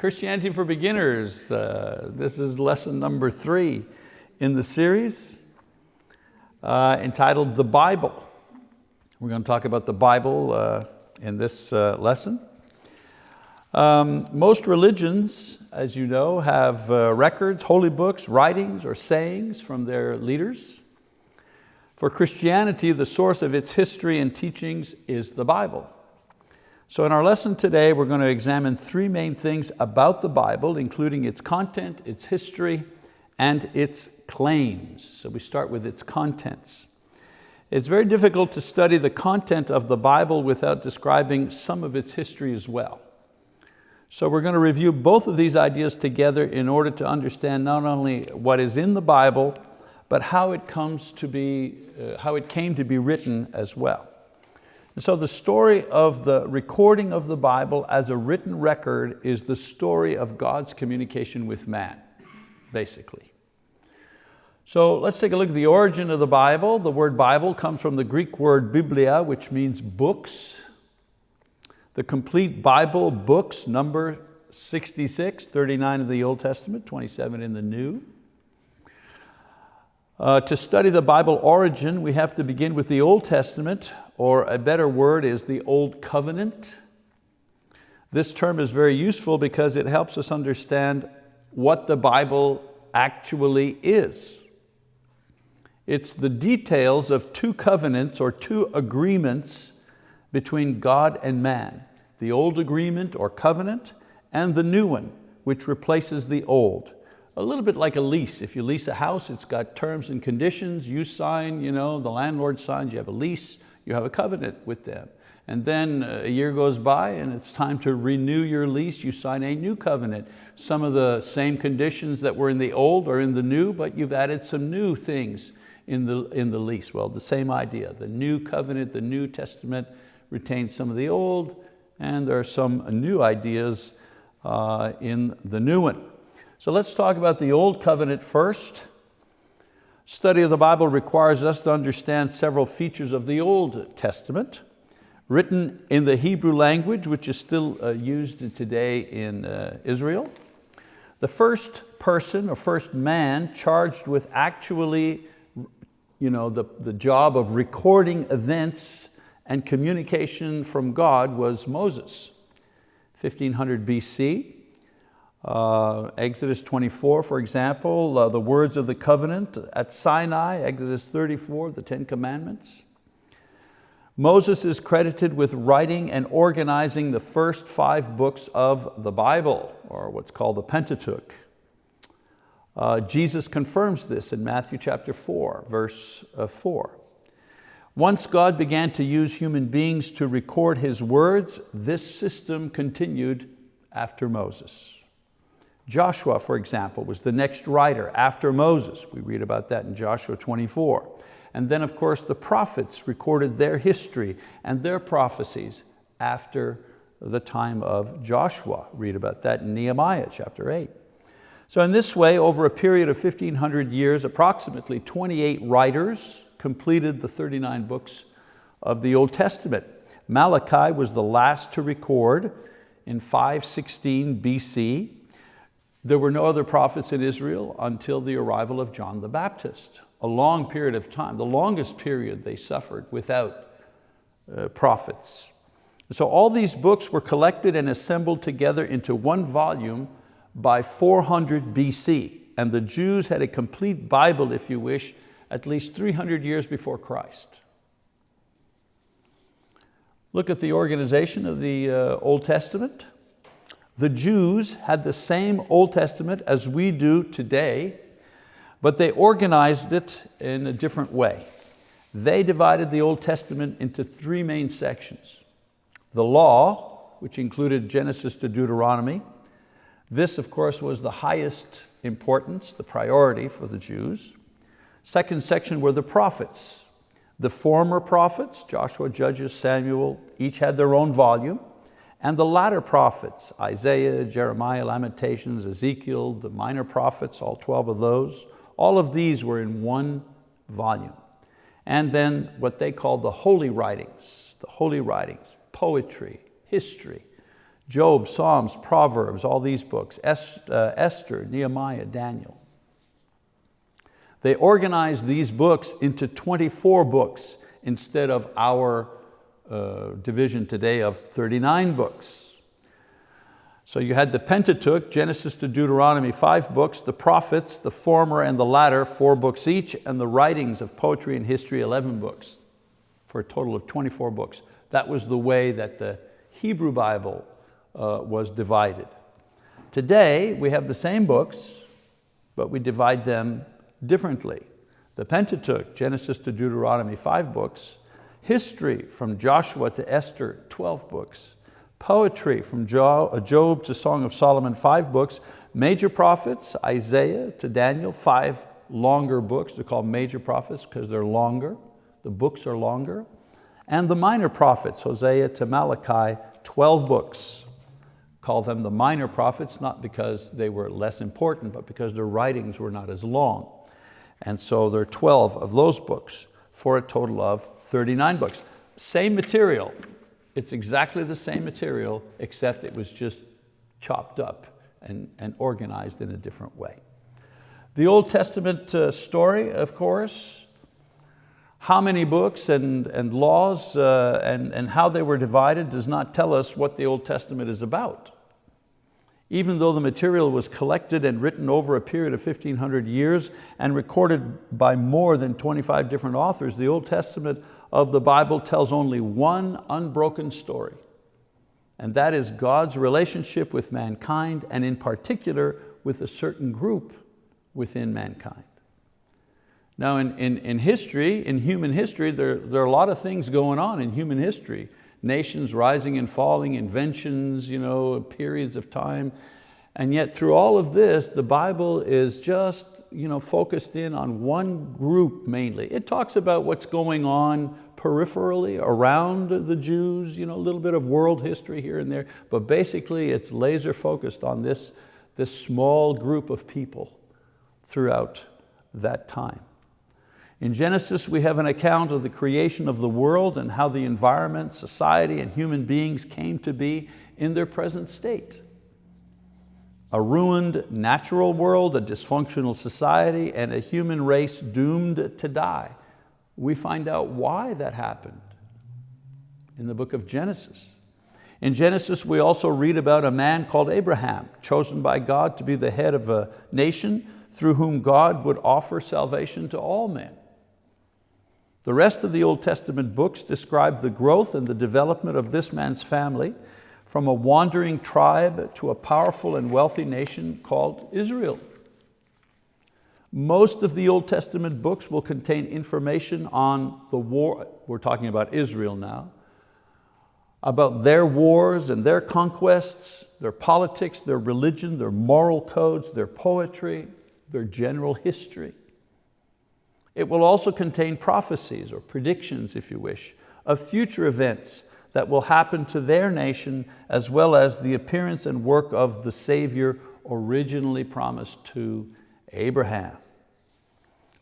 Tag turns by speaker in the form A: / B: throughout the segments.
A: Christianity for Beginners. Uh, this is lesson number three in the series uh, entitled The Bible. We're going to talk about the Bible uh, in this uh, lesson. Um, most religions, as you know, have uh, records, holy books, writings, or sayings from their leaders. For Christianity, the source of its history and teachings is the Bible. So in our lesson today, we're going to examine three main things about the Bible, including its content, its history, and its claims. So we start with its contents. It's very difficult to study the content of the Bible without describing some of its history as well. So we're going to review both of these ideas together in order to understand not only what is in the Bible, but how it, comes to be, uh, how it came to be written as well. And so the story of the recording of the Bible as a written record is the story of God's communication with man, basically. So let's take a look at the origin of the Bible. The word Bible comes from the Greek word biblia, which means books. The complete Bible books number 66, 39 in the Old Testament, 27 in the New. Uh, to study the Bible origin, we have to begin with the Old Testament, or a better word is the Old Covenant. This term is very useful because it helps us understand what the Bible actually is. It's the details of two covenants or two agreements between God and man. The old agreement or covenant and the new one, which replaces the old a little bit like a lease. If you lease a house, it's got terms and conditions. You sign, you know, the landlord signs, you have a lease, you have a covenant with them. And then a year goes by and it's time to renew your lease, you sign a new covenant. Some of the same conditions that were in the old are in the new, but you've added some new things in the, in the lease. Well, the same idea. The new covenant, the New Testament retains some of the old, and there are some new ideas uh, in the new one. So let's talk about the Old Covenant first. Study of the Bible requires us to understand several features of the Old Testament, written in the Hebrew language, which is still uh, used today in uh, Israel. The first person or first man charged with actually you know, the, the job of recording events and communication from God was Moses, 1500 BC. Uh, Exodus 24, for example, uh, the words of the covenant at Sinai, Exodus 34, the Ten Commandments. Moses is credited with writing and organizing the first five books of the Bible, or what's called the Pentateuch. Uh, Jesus confirms this in Matthew chapter 4, verse uh, 4. Once God began to use human beings to record His words, this system continued after Moses. Joshua, for example, was the next writer after Moses. We read about that in Joshua 24. And then of course the prophets recorded their history and their prophecies after the time of Joshua. Read about that in Nehemiah chapter 8. So in this way, over a period of 1500 years, approximately 28 writers completed the 39 books of the Old Testament. Malachi was the last to record in 516 BC. There were no other prophets in Israel until the arrival of John the Baptist. A long period of time, the longest period they suffered without uh, prophets. So all these books were collected and assembled together into one volume by 400 BC. And the Jews had a complete Bible, if you wish, at least 300 years before Christ. Look at the organization of the uh, Old Testament. The Jews had the same Old Testament as we do today, but they organized it in a different way. They divided the Old Testament into three main sections. The law, which included Genesis to Deuteronomy. This, of course, was the highest importance, the priority for the Jews. Second section were the prophets. The former prophets, Joshua, Judges, Samuel, each had their own volume and the latter prophets, Isaiah, Jeremiah, Lamentations, Ezekiel, the minor prophets, all 12 of those, all of these were in one volume. And then what they called the holy writings, the holy writings, poetry, history, Job, Psalms, Proverbs, all these books, uh, Esther, Nehemiah, Daniel. They organized these books into 24 books instead of our uh, division today of 39 books. So you had the Pentateuch, Genesis to Deuteronomy, five books, the prophets, the former and the latter, four books each, and the writings of poetry and history, 11 books, for a total of 24 books. That was the way that the Hebrew Bible uh, was divided. Today, we have the same books, but we divide them differently. The Pentateuch, Genesis to Deuteronomy, five books. History, from Joshua to Esther, 12 books. Poetry, from uh, Job to Song of Solomon, five books. Major prophets, Isaiah to Daniel, five longer books. They're called major prophets because they're longer. The books are longer. And the minor prophets, Hosea to Malachi, 12 books. Call them the minor prophets, not because they were less important, but because their writings were not as long. And so there are 12 of those books for a total of 39 books. Same material. It's exactly the same material except it was just chopped up and, and organized in a different way. The Old Testament uh, story, of course, how many books and, and laws uh, and, and how they were divided does not tell us what the Old Testament is about. Even though the material was collected and written over a period of 1500 years and recorded by more than 25 different authors, the Old Testament of the Bible tells only one unbroken story. And that is God's relationship with mankind and in particular with a certain group within mankind. Now in, in, in history, in human history, there, there are a lot of things going on in human history nations rising and falling, inventions, you know, periods of time. And yet through all of this, the Bible is just you know, focused in on one group mainly. It talks about what's going on peripherally around the Jews, you know, a little bit of world history here and there, but basically it's laser focused on this, this small group of people throughout that time. In Genesis, we have an account of the creation of the world and how the environment, society, and human beings came to be in their present state. A ruined natural world, a dysfunctional society, and a human race doomed to die. We find out why that happened in the book of Genesis. In Genesis, we also read about a man called Abraham, chosen by God to be the head of a nation through whom God would offer salvation to all men. The rest of the Old Testament books describe the growth and the development of this man's family from a wandering tribe to a powerful and wealthy nation called Israel. Most of the Old Testament books will contain information on the war, we're talking about Israel now, about their wars and their conquests, their politics, their religion, their moral codes, their poetry, their general history. It will also contain prophecies or predictions, if you wish, of future events that will happen to their nation as well as the appearance and work of the Savior originally promised to Abraham.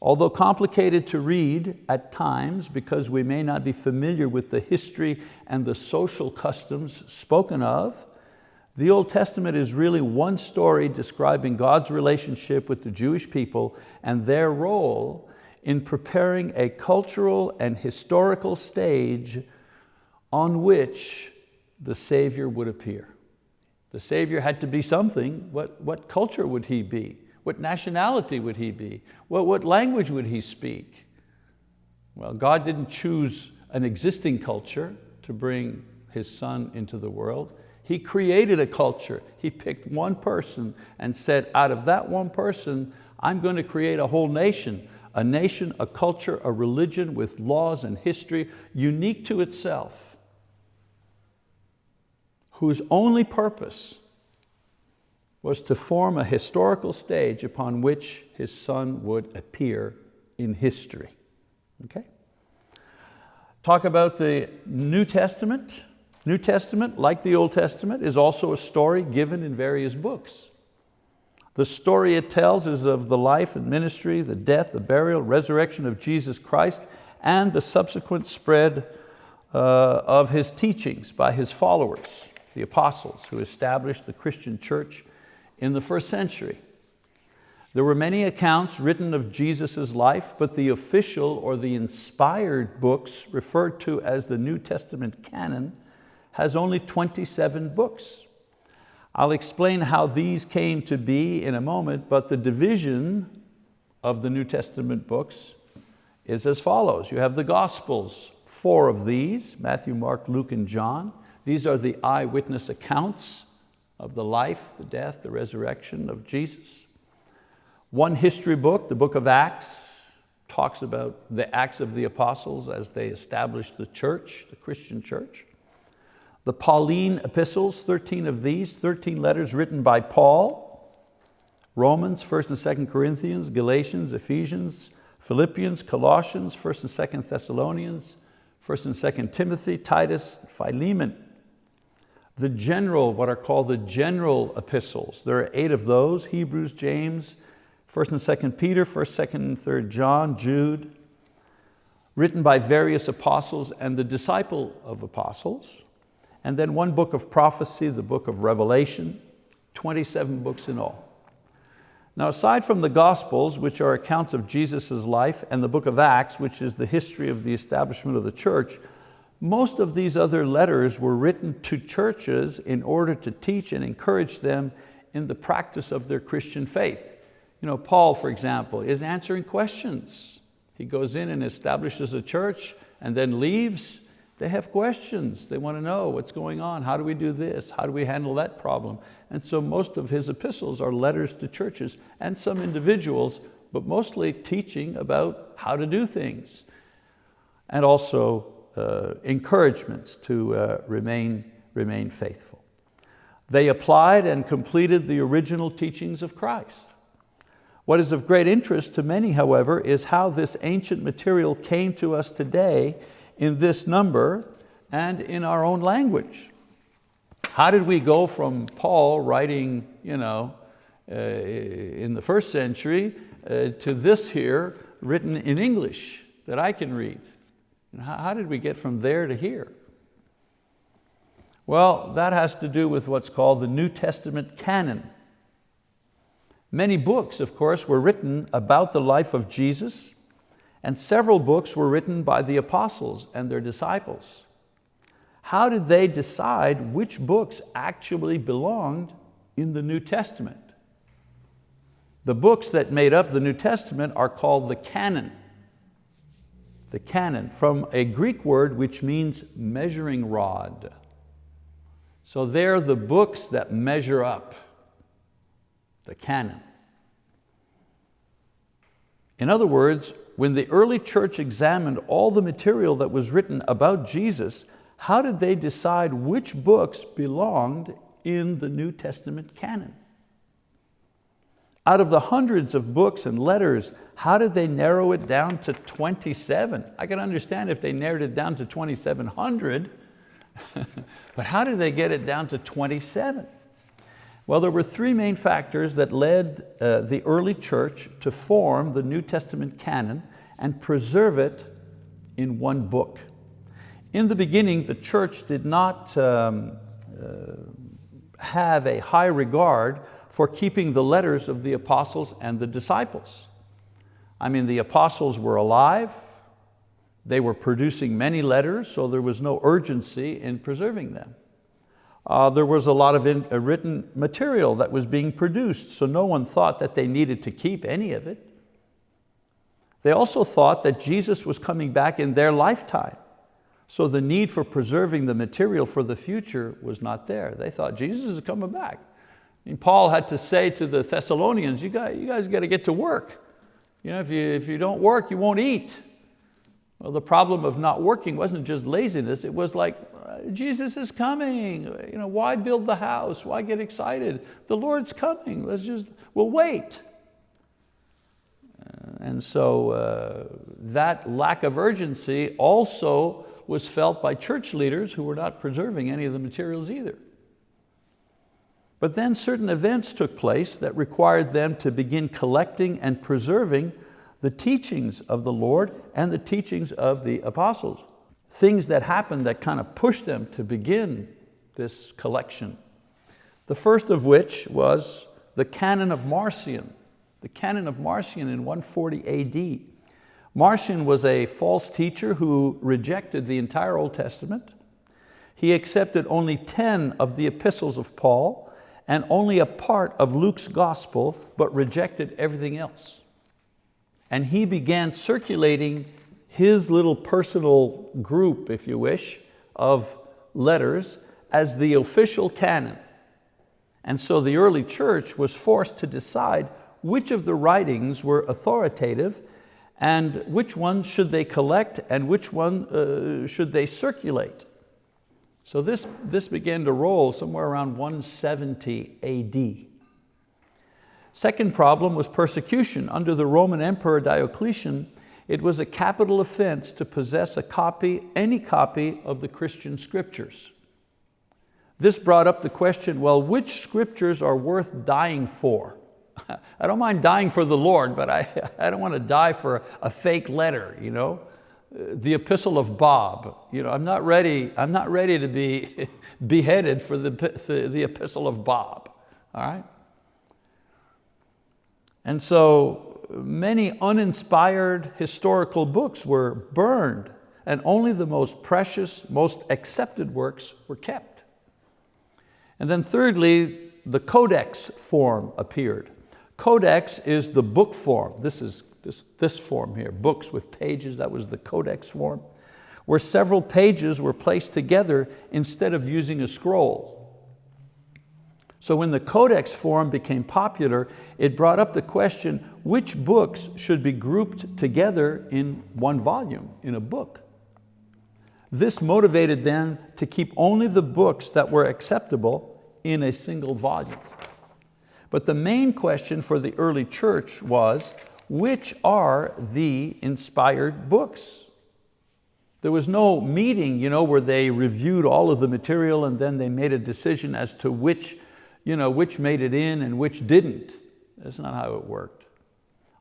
A: Although complicated to read at times because we may not be familiar with the history and the social customs spoken of, the Old Testament is really one story describing God's relationship with the Jewish people and their role in preparing a cultural and historical stage on which the Savior would appear. The Savior had to be something. What, what culture would He be? What nationality would He be? What, what language would He speak? Well, God didn't choose an existing culture to bring His Son into the world. He created a culture. He picked one person and said, out of that one person, I'm going to create a whole nation a nation, a culture, a religion with laws and history unique to itself, whose only purpose was to form a historical stage upon which his son would appear in history. Okay? Talk about the New Testament. New Testament, like the Old Testament, is also a story given in various books. The story it tells is of the life and ministry, the death, the burial, resurrection of Jesus Christ, and the subsequent spread uh, of His teachings by His followers, the apostles who established the Christian church in the first century. There were many accounts written of Jesus' life, but the official or the inspired books referred to as the New Testament canon has only 27 books. I'll explain how these came to be in a moment, but the division of the New Testament books is as follows. You have the Gospels, four of these, Matthew, Mark, Luke, and John. These are the eyewitness accounts of the life, the death, the resurrection of Jesus. One history book, the book of Acts, talks about the Acts of the Apostles as they established the church, the Christian church. The Pauline epistles, 13 of these, 13 letters written by Paul, Romans, 1st and 2nd Corinthians, Galatians, Ephesians, Philippians, Colossians, 1st and 2nd Thessalonians, 1st and 2nd Timothy, Titus, Philemon. The general, what are called the general epistles, there are eight of those, Hebrews, James, 1st and 2nd Peter, 1st, 2nd and 3rd John, Jude, written by various apostles and the disciple of apostles. And then one book of prophecy, the book of Revelation, 27 books in all. Now aside from the Gospels, which are accounts of Jesus' life, and the book of Acts, which is the history of the establishment of the church, most of these other letters were written to churches in order to teach and encourage them in the practice of their Christian faith. You know, Paul, for example, is answering questions. He goes in and establishes a church and then leaves they have questions. They want to know what's going on. How do we do this? How do we handle that problem? And so most of his epistles are letters to churches and some individuals, but mostly teaching about how to do things and also uh, encouragements to uh, remain, remain faithful. They applied and completed the original teachings of Christ. What is of great interest to many, however, is how this ancient material came to us today in this number and in our own language. How did we go from Paul writing you know, uh, in the first century uh, to this here written in English that I can read? And how, how did we get from there to here? Well, that has to do with what's called the New Testament canon. Many books, of course, were written about the life of Jesus, and several books were written by the apostles and their disciples. How did they decide which books actually belonged in the New Testament? The books that made up the New Testament are called the canon. The canon, from a Greek word which means measuring rod. So they're the books that measure up, the canon. In other words, when the early church examined all the material that was written about Jesus, how did they decide which books belonged in the New Testament canon? Out of the hundreds of books and letters, how did they narrow it down to 27? I can understand if they narrowed it down to 2,700, but how did they get it down to 27? Well, there were three main factors that led uh, the early church to form the New Testament canon and preserve it in one book. In the beginning, the church did not um, uh, have a high regard for keeping the letters of the apostles and the disciples. I mean, the apostles were alive, they were producing many letters, so there was no urgency in preserving them uh, there was a lot of in, uh, written material that was being produced, so no one thought that they needed to keep any of it. They also thought that Jesus was coming back in their lifetime. So the need for preserving the material for the future was not there. They thought Jesus is coming back. And Paul had to say to the Thessalonians, you guys, you guys got to get to work. You know, if, you, if you don't work, you won't eat. Well, the problem of not working wasn't just laziness, it was like, Jesus is coming. You know, why build the house? Why get excited? The Lord's coming. Let's just, we'll wait. Uh, and so uh, that lack of urgency also was felt by church leaders who were not preserving any of the materials either. But then certain events took place that required them to begin collecting and preserving the teachings of the Lord and the teachings of the apostles things that happened that kind of pushed them to begin this collection. The first of which was the Canon of Marcion, the Canon of Marcion in 140 AD. Marcion was a false teacher who rejected the entire Old Testament. He accepted only 10 of the epistles of Paul and only a part of Luke's gospel, but rejected everything else. And he began circulating his little personal group, if you wish, of letters as the official canon. And so the early church was forced to decide which of the writings were authoritative and which ones should they collect and which one uh, should they circulate. So this, this began to roll somewhere around 170 AD. Second problem was persecution. Under the Roman Emperor Diocletian, it was a capital offense to possess a copy, any copy of the Christian scriptures. This brought up the question, well, which scriptures are worth dying for? I don't mind dying for the Lord, but I, I don't want to die for a fake letter, you know? The epistle of Bob. You know, I'm not ready, I'm not ready to be beheaded for the, the, the epistle of Bob, all right? And so many uninspired historical books were burned and only the most precious, most accepted works were kept. And then thirdly, the codex form appeared. Codex is the book form. This is this, this form here, books with pages, that was the codex form, where several pages were placed together instead of using a scroll. So when the codex form became popular, it brought up the question, which books should be grouped together in one volume, in a book? This motivated them to keep only the books that were acceptable in a single volume. But the main question for the early church was, which are the inspired books? There was no meeting you know, where they reviewed all of the material and then they made a decision as to which, you know, which made it in and which didn't. That's not how it worked.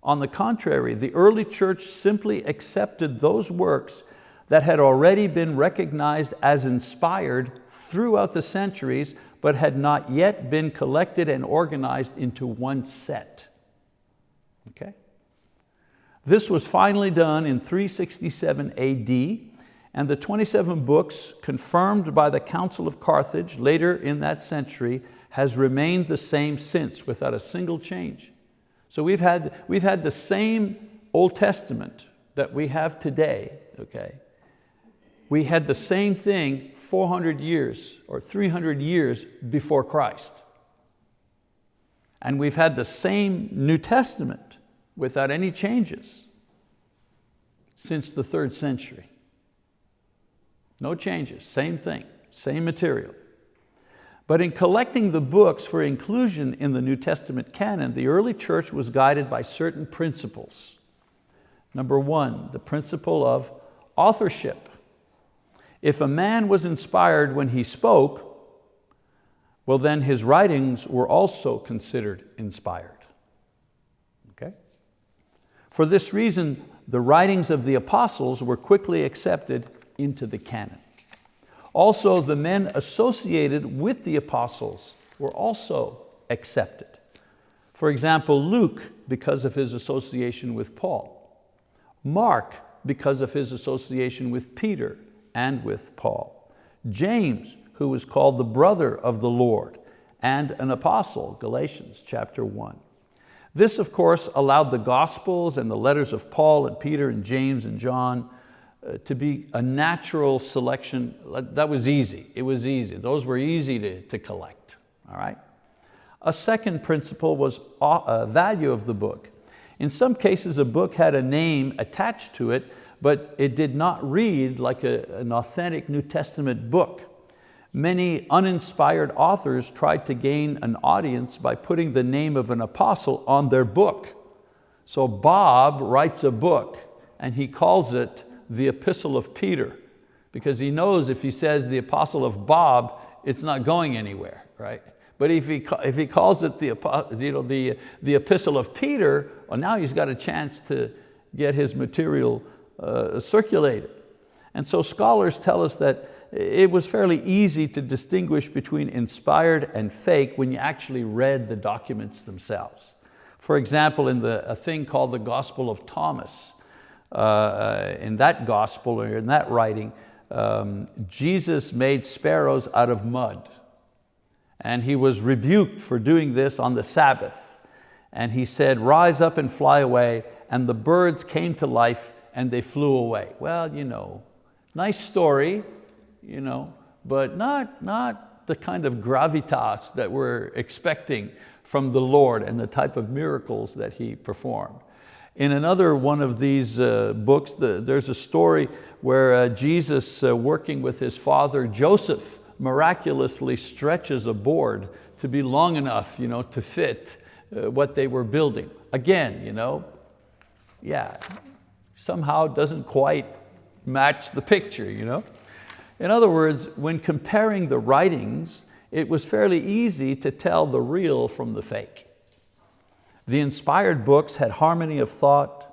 A: On the contrary, the early church simply accepted those works that had already been recognized as inspired throughout the centuries but had not yet been collected and organized into one set. Okay? This was finally done in 367 AD and the 27 books confirmed by the Council of Carthage later in that century has remained the same since without a single change. So we've had, we've had the same Old Testament that we have today, okay? We had the same thing 400 years or 300 years before Christ. And we've had the same New Testament without any changes since the third century. No changes, same thing, same material. But in collecting the books for inclusion in the New Testament canon, the early church was guided by certain principles. Number one, the principle of authorship. If a man was inspired when he spoke, well then his writings were also considered inspired. Okay? For this reason, the writings of the apostles were quickly accepted into the canon. Also, the men associated with the apostles were also accepted. For example, Luke, because of his association with Paul. Mark, because of his association with Peter and with Paul. James, who was called the brother of the Lord and an apostle, Galatians chapter one. This, of course, allowed the Gospels and the letters of Paul and Peter and James and John to be a natural selection. That was easy, it was easy. Those were easy to, to collect, all right? A second principle was uh, value of the book. In some cases, a book had a name attached to it but it did not read like a, an authentic New Testament book. Many uninspired authors tried to gain an audience by putting the name of an apostle on their book. So Bob writes a book and he calls it the Epistle of Peter because he knows if he says the Apostle of Bob, it's not going anywhere, right? But if he, if he calls it the, you know, the, the Epistle of Peter, well now he's got a chance to get his material uh, circulated. And so scholars tell us that it was fairly easy to distinguish between inspired and fake when you actually read the documents themselves. For example, in the, a thing called the Gospel of Thomas, uh, in that gospel or in that writing, um, Jesus made sparrows out of mud. And he was rebuked for doing this on the Sabbath. And he said, rise up and fly away. And the birds came to life and they flew away. Well, you know, nice story, you know, but not, not the kind of gravitas that we're expecting from the Lord and the type of miracles that He performed. In another one of these uh, books, the, there's a story where uh, Jesus, uh, working with his father Joseph, miraculously stretches a board to be long enough you know, to fit uh, what they were building. Again, you know, yeah, somehow doesn't quite match the picture. You know? In other words, when comparing the writings, it was fairly easy to tell the real from the fake. The inspired books had harmony of thought,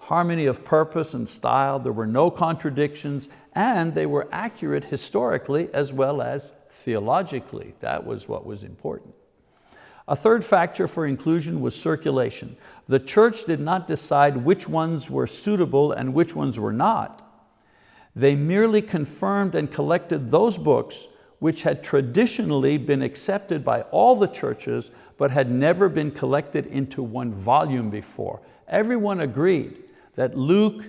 A: harmony of purpose and style, there were no contradictions, and they were accurate historically as well as theologically. That was what was important. A third factor for inclusion was circulation. The church did not decide which ones were suitable and which ones were not. They merely confirmed and collected those books which had traditionally been accepted by all the churches but had never been collected into one volume before. Everyone agreed that Luke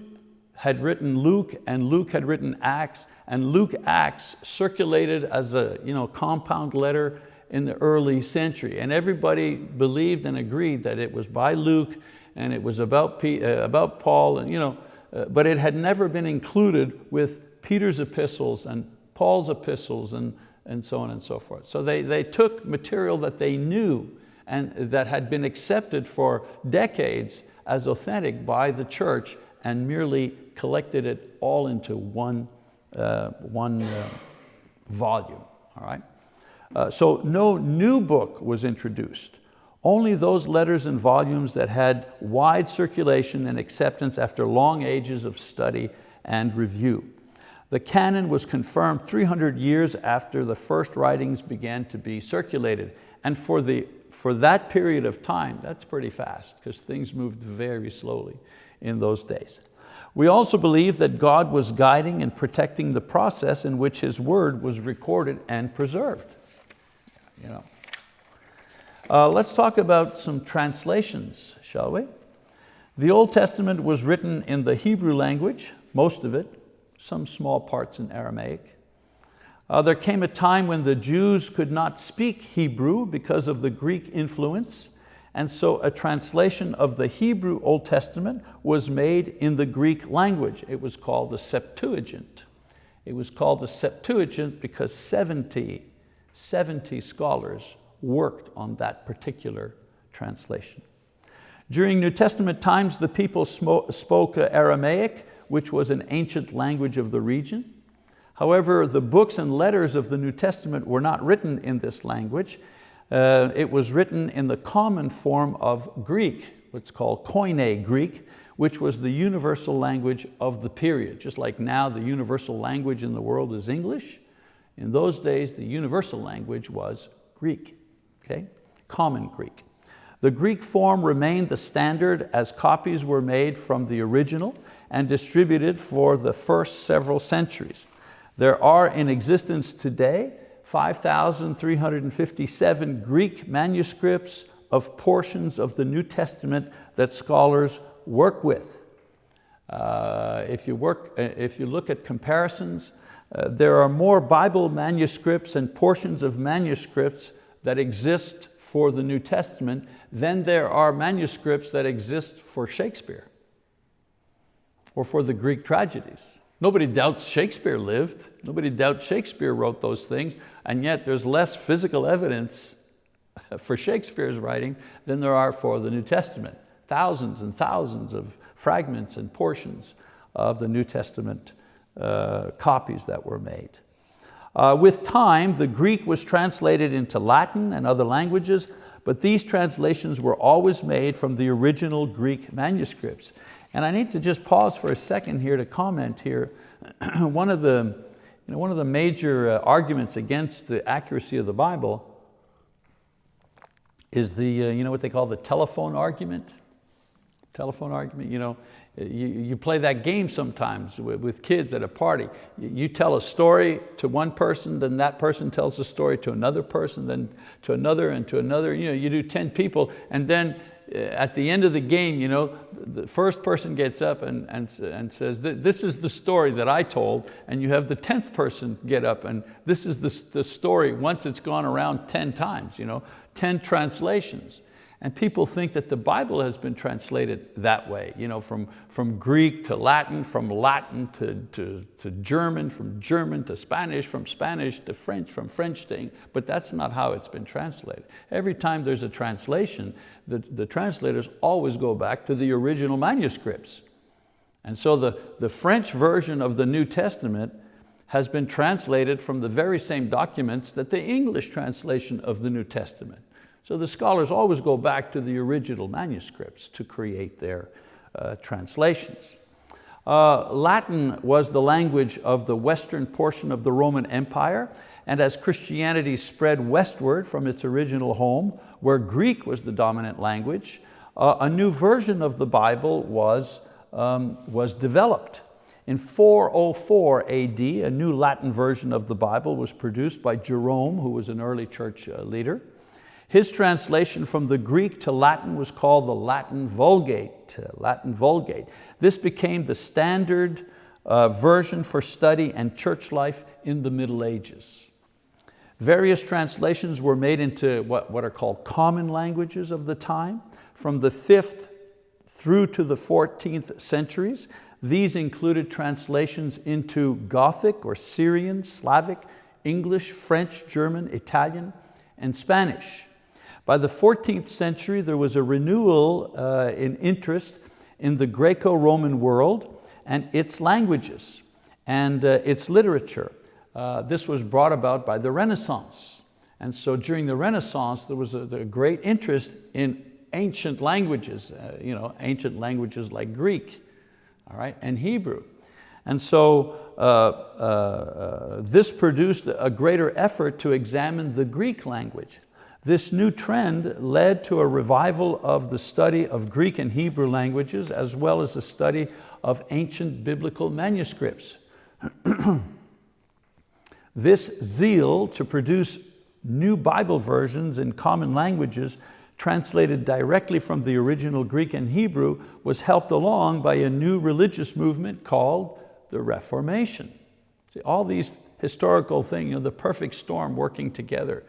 A: had written Luke and Luke had written Acts and Luke Acts circulated as a you know, compound letter in the early century. And everybody believed and agreed that it was by Luke and it was about, P, uh, about Paul, and, you know, uh, but it had never been included with Peter's epistles and Paul's epistles and, and so on and so forth. So they, they took material that they knew and that had been accepted for decades as authentic by the church and merely collected it all into one, uh, one uh, volume, all right? Uh, so no new book was introduced. Only those letters and volumes that had wide circulation and acceptance after long ages of study and review. The canon was confirmed 300 years after the first writings began to be circulated. And for, the, for that period of time, that's pretty fast because things moved very slowly in those days. We also believe that God was guiding and protecting the process in which His word was recorded and preserved. You know. Uh, let's talk about some translations, shall we? The Old Testament was written in the Hebrew language, most of it, some small parts in Aramaic. Uh, there came a time when the Jews could not speak Hebrew because of the Greek influence, and so a translation of the Hebrew Old Testament was made in the Greek language. It was called the Septuagint. It was called the Septuagint because 70 70 scholars worked on that particular translation. During New Testament times, the people spoke Aramaic, which was an ancient language of the region. However, the books and letters of the New Testament were not written in this language. Uh, it was written in the common form of Greek, what's called Koine Greek, which was the universal language of the period. Just like now the universal language in the world is English, in those days, the universal language was Greek, okay? common Greek. The Greek form remained the standard as copies were made from the original and distributed for the first several centuries. There are in existence today 5,357 Greek manuscripts of portions of the New Testament that scholars work with. Uh, if, you work, uh, if you look at comparisons, uh, there are more Bible manuscripts and portions of manuscripts that exist for the New Testament than there are manuscripts that exist for Shakespeare or for the Greek tragedies. Nobody doubts Shakespeare lived. Nobody doubts Shakespeare wrote those things, and yet there's less physical evidence for Shakespeare's writing than there are for the New Testament. Thousands and thousands of fragments and portions of the New Testament uh, copies that were made. Uh, with time, the Greek was translated into Latin and other languages, but these translations were always made from the original Greek manuscripts. And I need to just pause for a second here to comment here. One of the you know, one of the major uh, arguments against the accuracy of the Bible is the, uh, you know what they call the telephone argument? Telephone argument, you know, you, you play that game sometimes with, with kids at a party. You, you tell a story to one person, then that person tells a story to another person, then to another and to another. You, know, you do 10 people and then Uh, at the end of the game, you know, the first person gets up and, and, and says, this is the story that I told, and you have the 10th person get up and this is the, the story once it's gone around 10 times, you know, 10 translations. And people think that the Bible has been translated that way, you know, from, from Greek to Latin, from Latin to, to, to German, from German to Spanish, from Spanish to French, from French to but that's not how it's been translated. Every time there's a translation, the, the translators always go back to the original manuscripts. And so the, the French version of the New Testament has been translated from the very same documents that the English translation of the New Testament. So the scholars always go back to the original manuscripts to create their uh, translations. Uh, Latin was the language of the western portion of the Roman Empire, and as Christianity spread westward from its original home, where Greek was the dominant language, uh, a new version of the Bible was, um, was developed. In 404 AD, a new Latin version of the Bible was produced by Jerome, who was an early church uh, leader. His translation from the Greek to Latin was called the Latin Vulgate. Uh, Latin Vulgate. This became the standard uh, version for study and church life in the Middle Ages. Various translations were made into what, what are called common languages of the time. From the 5th through to the 14th centuries, these included translations into Gothic or Syrian, Slavic, English, French, German, Italian, and Spanish. By the 14th century, there was a renewal uh, in interest in the Greco-Roman world and its languages and uh, its literature. Uh, this was brought about by the Renaissance. And so during the Renaissance, there was a, a great interest in ancient languages, uh, you know, ancient languages like Greek all right, and Hebrew. And so uh, uh, uh this produced a greater effort to examine the Greek language. This new trend led to a revival of the study of Greek and Hebrew languages as well as a study of ancient biblical manuscripts. this zeal to produce new Bible versions in common languages translated directly from the original Greek and Hebrew was helped along by a new religious movement called the Reformation. See, all these historical things, you know, the perfect storm working together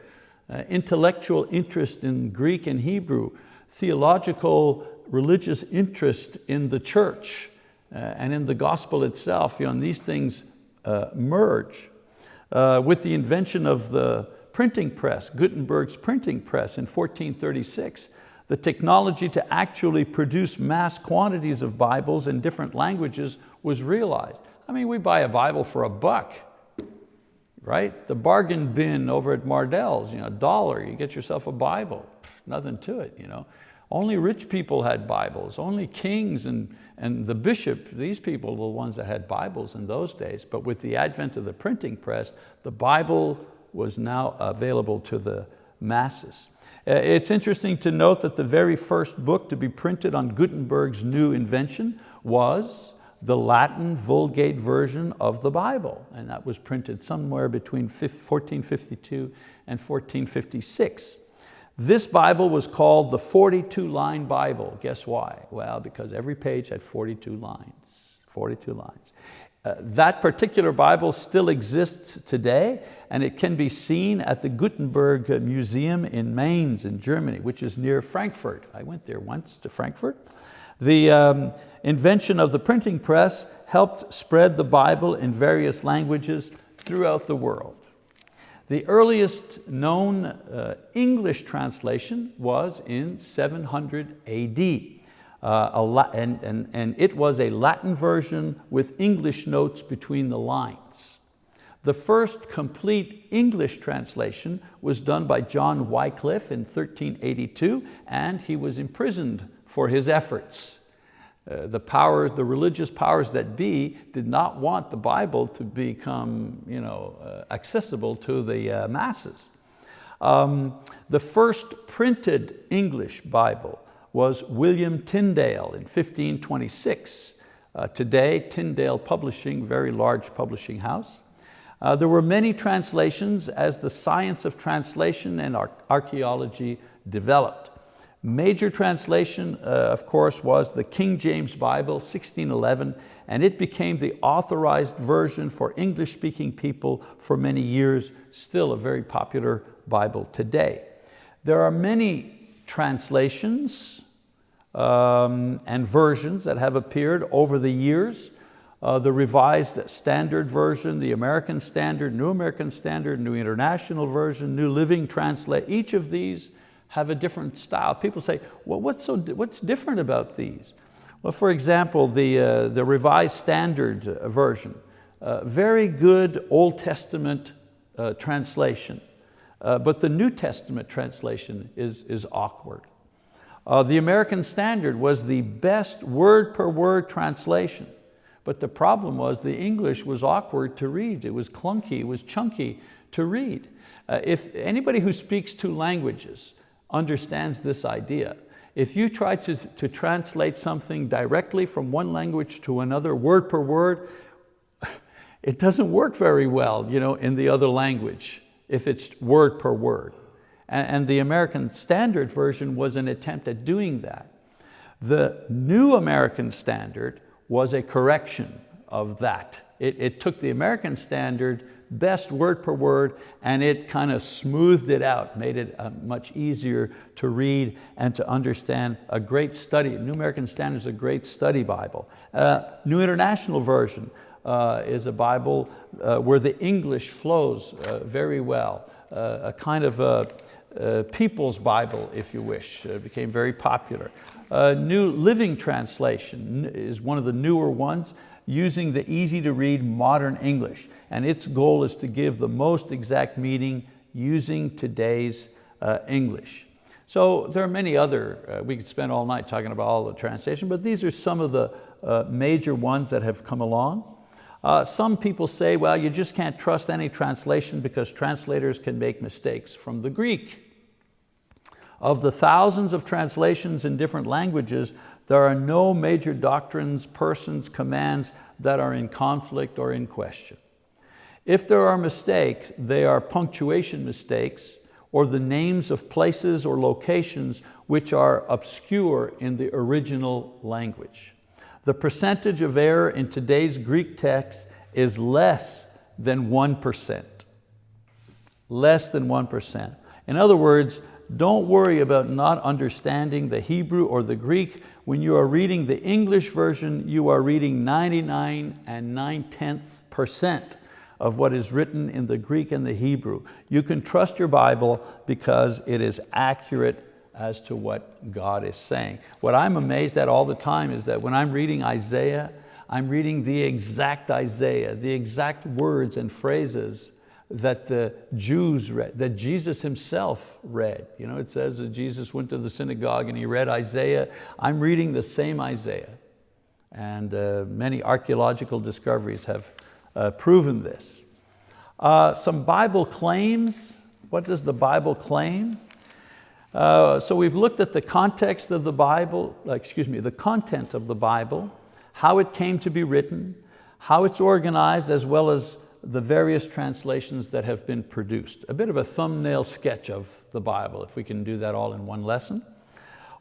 A: uh, intellectual interest in Greek and Hebrew, theological religious interest in the church uh, and in the gospel itself, you know, and these things uh, merge. Uh, with the invention of the printing press, Gutenberg's printing press in 1436, the technology to actually produce mass quantities of Bibles in different languages was realized. I mean, we buy a Bible for a buck right? The bargain bin over at Mardell's, you know, a dollar, you get yourself a Bible, nothing to it. You know? Only rich people had Bibles, only kings and, and the bishop, these people were the ones that had Bibles in those days, but with the advent of the printing press, the Bible was now available to the masses. Uh, it's interesting to note that the very first book to be printed on Gutenberg's new invention was the Latin Vulgate version of the Bible. And that was printed somewhere between 1452 and 1456. This Bible was called the 42 line Bible. Guess why? Well, because every page had 42 lines, 42 lines. Uh, that particular Bible still exists today and it can be seen at the Gutenberg Museum in Mainz in Germany, which is near Frankfurt. I went there once to Frankfurt. The um, invention of the printing press helped spread the Bible in various languages throughout the world. The earliest known uh, English translation was in 700 AD. Uh, and, and, and it was a Latin version with English notes between the lines. The first complete English translation was done by John Wycliffe in 1382 and he was imprisoned for his efforts. Uh, the power, the religious powers that be did not want the Bible to become you know, uh, accessible to the uh, masses. Um, the first printed English Bible was William Tyndale in 1526. Uh, today, Tyndale Publishing, very large publishing house. Uh, there were many translations as the science of translation and archaeology developed. Major translation, uh, of course, was the King James Bible, 1611, and it became the authorized version for English-speaking people for many years, still a very popular Bible today. There are many translations um, and versions that have appeared over the years. Uh, the Revised Standard Version, the American Standard, New American Standard, New International Version, New Living Translate, each of these have a different style. People say, well, what's, so, what's different about these? Well, for example, the, uh, the Revised Standard uh, Version, uh, very good Old Testament uh, translation, uh, but the New Testament translation is, is awkward. Uh, the American Standard was the best word per word translation, but the problem was the English was awkward to read. It was clunky, it was chunky to read. if anybody who speaks two languages understands this idea. If you try to, to translate something directly from one language to another, word per word, it doesn't work very well you know, in the other language if it's word per word. And, and the American Standard Version was an attempt at doing that. The New American Standard was a correction of that. It, it took the American Standard best word per word, and it kind of smoothed it out, made it uh, much easier to read and to understand. A great study, New American Standard is a great study Bible. Uh, New International Version uh, is a Bible uh, where the English flows uh, very well, uh, a kind of a, people's Bible, if you wish. It became very popular. New Living Translation is one of the newer ones using the easy to read modern English. And its goal is to give the most exact meaning using today's uh, English. So there are many other, uh, we could spend all night talking about all the translation, but these are some of the uh, major ones that have come along. Uh, some people say, well, you just can't trust any translation because translators can make mistakes from the Greek. Of the thousands of translations in different languages, there are no major doctrines, persons, commands that are in conflict or in question. If there are mistakes, they are punctuation mistakes or the names of places or locations which are obscure in the original language. The percentage of error in today's Greek text is less than 1%. Less than 1%. In other words, don't worry about not understanding the Hebrew or the Greek. When you are reading the English version, you are reading 99 and 9 tenths percent of what is written in the Greek and the Hebrew. You can trust your Bible because it is accurate as to what God is saying. What I'm amazed at all the time is that when I'm reading Isaiah, I'm reading the exact Isaiah, the exact words and phrases that the Jews read, that Jesus himself read. You know, it says that Jesus went to the synagogue and he read Isaiah. I'm reading the same Isaiah. And uh, many archeological discoveries have uh, proven this. Uh, some Bible claims. What does the Bible claim? Uh, so we've looked at the context of the Bible, uh, excuse me, the content of the Bible, how it came to be written, how it's organized, as well as the various translations that have been produced. A bit of a thumbnail sketch of the Bible, if we can do that all in one lesson.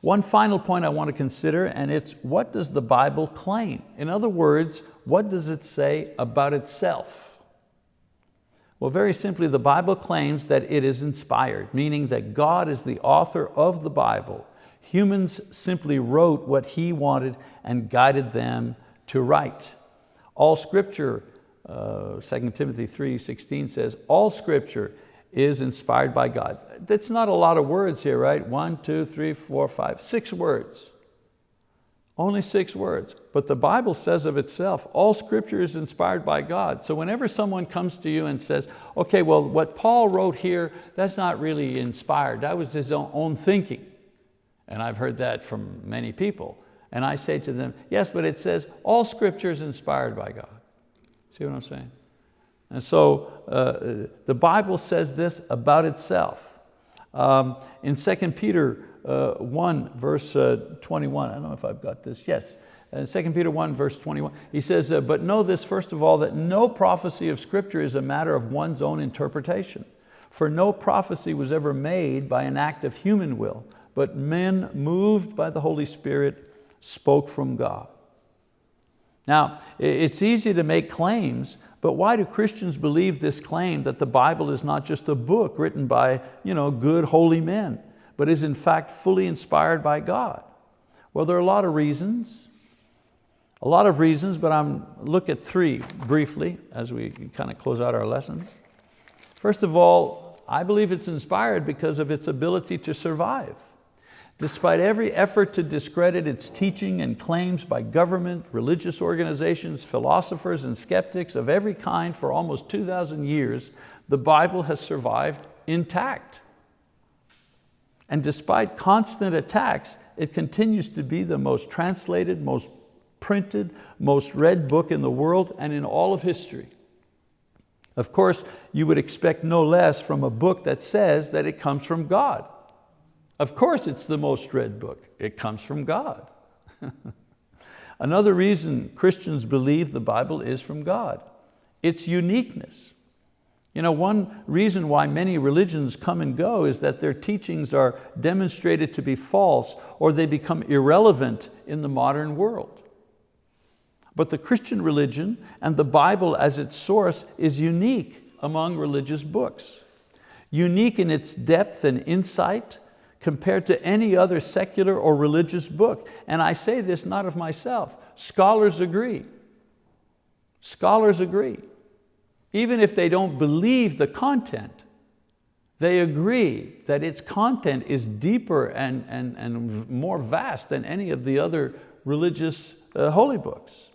A: One final point I want to consider, and it's what does the Bible claim? In other words, what does it say about itself? Well, very simply, the Bible claims that it is inspired, meaning that God is the author of the Bible. Humans simply wrote what He wanted and guided them to write. All scripture uh, 2 Timothy 3.16 says, all scripture is inspired by God. That's not a lot of words here, right? One, two, three, four, five, six words. Only six words. But the Bible says of itself, all scripture is inspired by God. So whenever someone comes to you and says, okay, well, what Paul wrote here, that's not really inspired. That was his own thinking. And I've heard that from many people. And I say to them, yes, but it says all scripture is inspired by God. See what I'm saying? And so uh, the Bible says this about itself. Um, in 2 Peter uh, 1 verse uh, 21, I don't know if I've got this, yes. In 2 Peter 1 verse 21, he says, uh, but know this first of all, that no prophecy of scripture is a matter of one's own interpretation. For no prophecy was ever made by an act of human will, but men moved by the Holy Spirit spoke from God. Now, it's easy to make claims, but why do Christians believe this claim that the Bible is not just a book written by you know, good, holy men, but is in fact fully inspired by God? Well, there are a lot of reasons. A lot of reasons, but I'm look at three briefly as we kind of close out our lesson. First of all, I believe it's inspired because of its ability to survive. Despite every effort to discredit its teaching and claims by government, religious organizations, philosophers, and skeptics of every kind for almost 2,000 years, the Bible has survived intact. And despite constant attacks, it continues to be the most translated, most printed, most read book in the world and in all of history. Of course, you would expect no less from a book that says that it comes from God. Of course it's the most read book. It comes from God. Another reason Christians believe the Bible is from God, its uniqueness. You know, one reason why many religions come and go is that their teachings are demonstrated to be false or they become irrelevant in the modern world. But the Christian religion and the Bible as its source is unique among religious books. Unique in its depth and insight, compared to any other secular or religious book. And I say this not of myself, scholars agree. Scholars agree. Even if they don't believe the content, they agree that its content is deeper and, and, and more vast than any of the other religious uh, holy books.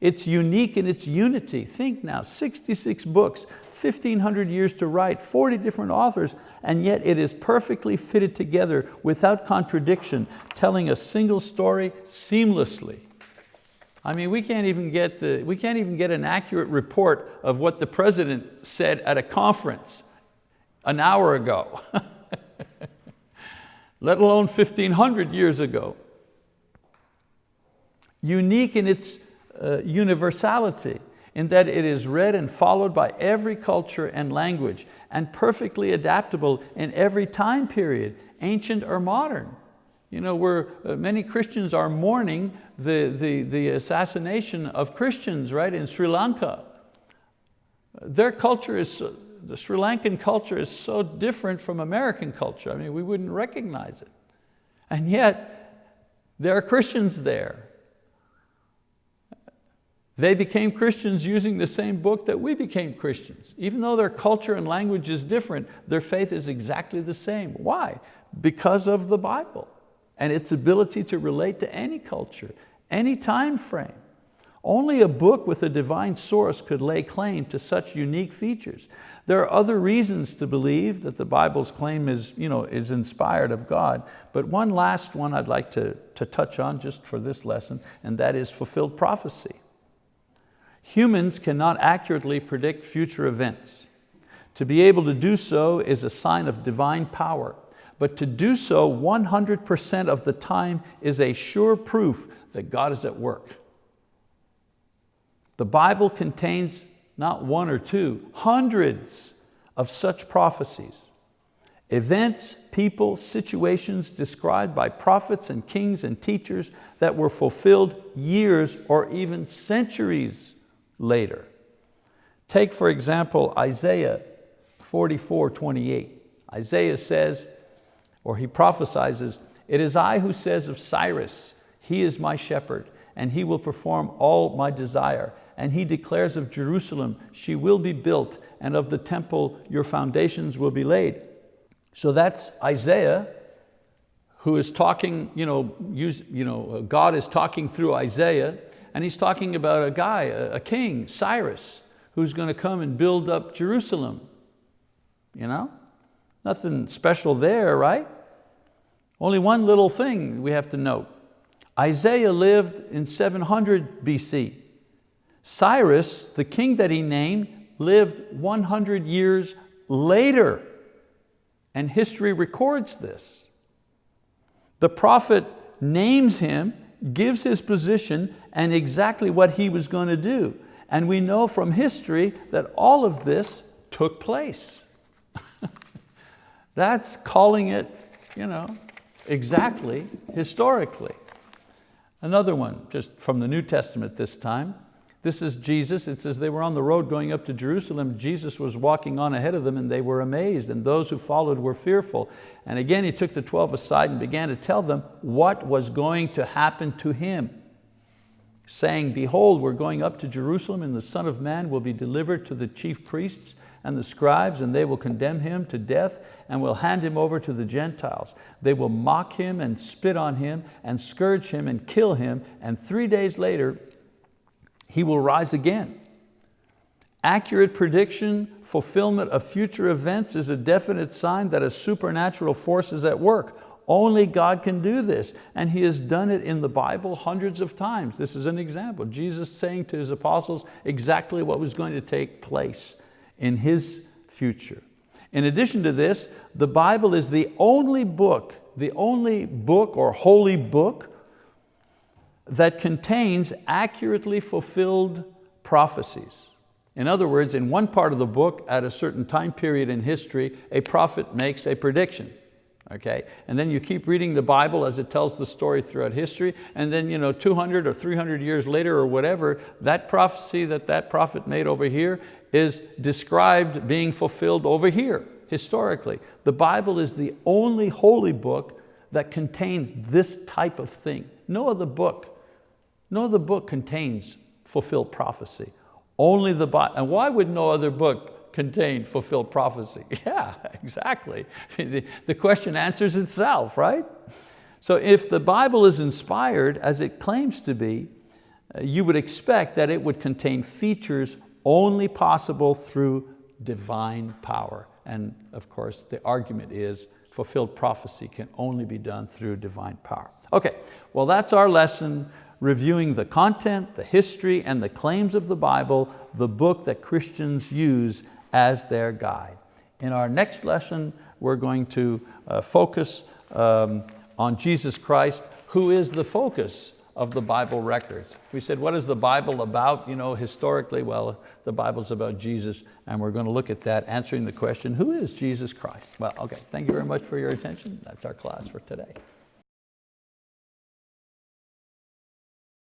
A: It's unique in its unity. Think now, 66 books, 1,500 years to write, 40 different authors, and yet it is perfectly fitted together without contradiction, telling a single story seamlessly. I mean, we can't even get, the, we can't even get an accurate report of what the president said at a conference an hour ago, let alone 1,500 years ago. Unique in its uh, universality in that it is read and followed by every culture and language and perfectly adaptable in every time period, ancient or modern. You know, where uh, many Christians are mourning the, the, the assassination of Christians, right, in Sri Lanka. Their culture is, the Sri Lankan culture is so different from American culture. I mean, we wouldn't recognize it. And yet, there are Christians there they became Christians using the same book that we became Christians. Even though their culture and language is different, their faith is exactly the same. Why? Because of the Bible and its ability to relate to any culture, any time frame. Only a book with a divine source could lay claim to such unique features. There are other reasons to believe that the Bible's claim is, you know, is inspired of God, but one last one I'd like to, to touch on just for this lesson, and that is fulfilled prophecy. Humans cannot accurately predict future events. To be able to do so is a sign of divine power, but to do so 100% of the time is a sure proof that God is at work. The Bible contains not one or two, hundreds of such prophecies. Events, people, situations described by prophets and kings and teachers that were fulfilled years or even centuries later. Take for example Isaiah 44, 28. Isaiah says, or he prophesies, it is I who says of Cyrus, he is my shepherd, and he will perform all my desire. And he declares of Jerusalem, she will be built, and of the temple your foundations will be laid. So that's Isaiah, who is talking, you know, use, you know, God is talking through Isaiah, and he's talking about a guy, a, king, Cyrus, who's going to come and build up Jerusalem. You know? Nothing special there, right? Only one little thing we have to note. Isaiah lived in 700 BC. Cyrus, the king that he named, lived 100 years later. And history records this. The prophet names him, gives his position, and exactly what he was going to do. And we know from history that all of this took place. That's calling it you know, exactly historically. Another one, just from the New Testament this time. This is Jesus, it says they were on the road going up to Jerusalem. Jesus was walking on ahead of them and they were amazed and those who followed were fearful. And again, he took the 12 aside and began to tell them what was going to happen to him saying, behold, we're going up to Jerusalem and the Son of Man will be delivered to the chief priests and the scribes and they will condemn him to death and will hand him over to the Gentiles. They will mock him and spit on him and scourge him and kill him and three days later he will rise again. Accurate prediction, fulfillment of future events is a definite sign that a supernatural force is at work. Only God can do this. And He has done it in the Bible hundreds of times. This is an example. Jesus saying to His apostles exactly what was going to take place in His future. In addition to this, the Bible is the only book, the only book or holy book that contains accurately fulfilled prophecies. In other words, in one part of the book, at a certain time period in history, a prophet makes a prediction. Okay? And then you keep reading the Bible as it tells the story throughout history, and then you know, 200 or 300 years later or whatever, that prophecy that that prophet made over here is described being fulfilled over here, historically. The Bible is the only holy book that contains this type of thing. No other book no other book contains fulfilled prophecy. Only the Bible. And why would no other book contain fulfilled prophecy? Yeah, exactly. the question answers itself, right? So if the Bible is inspired, as it claims to be, uh, you would expect that it would contain features only possible through divine power. And of course, the argument is fulfilled prophecy can only be done through divine power. Okay, well that's our lesson reviewing the content, the history, and the claims of the Bible, the book that Christians use as their guide. In our next lesson, we're going to uh, focus um, on Jesus Christ, who is the focus of the Bible records. We said, what is the Bible about you know, historically? Well, the Bible's about Jesus, and we're going to look at that, answering the question, who is Jesus Christ? Well, okay, thank you very much for your attention. That's our class for today.